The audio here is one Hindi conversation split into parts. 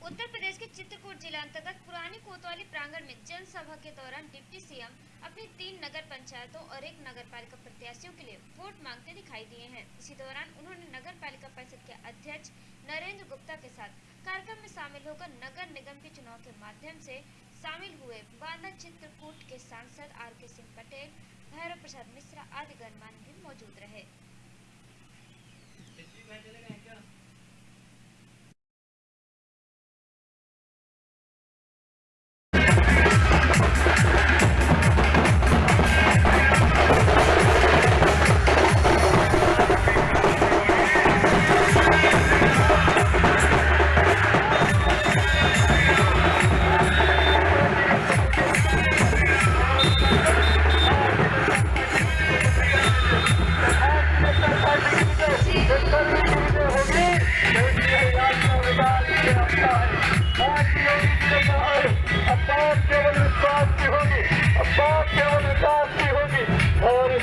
उत्तर प्रदेश के चित्रकूट जिला अंतर्गत पुरानी कोतवाली प्रांगण में जनसभा के दौरान डिप्टी सीएम अपनी तीन नगर पंचायतों और एक नगर पालिका प्रत्याशियों के लिए वोट मांगते दिखाई दिए हैं। इसी दौरान उन्होंने नगर पालिका परिषद के अध्यक्ष नरेंद्र गुप्ता के साथ कार्यक्रम में शामिल होकर नगर निगम के चुनाव के माध्यम से शामिल हुए। बांदा चित्रकूट के सांसद आर के सिंह पटेल, भैरव प्रसाद मिश्रा आदि गणमान्य भी मौजूद रहे।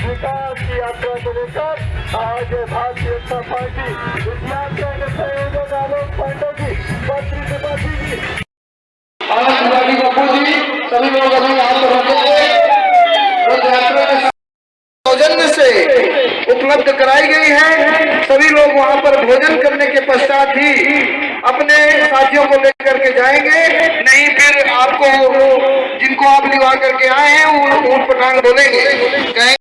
विकास की यात्रा को लेकर आज भारतीय जनता पार्टी यात्रा के संयोजक आलोक पांडे जी त्रिपाठी जी से उपलब्ध कराई गई है। सभी लोग वहाँ पर भोजन करने के पश्चात ही अपने साथियों को लेकर के जाएँगे। नहीं, फिर आपको जिनको आप निभा करके आए हैं ऊट पटांग बोलेंगे। कहेंगे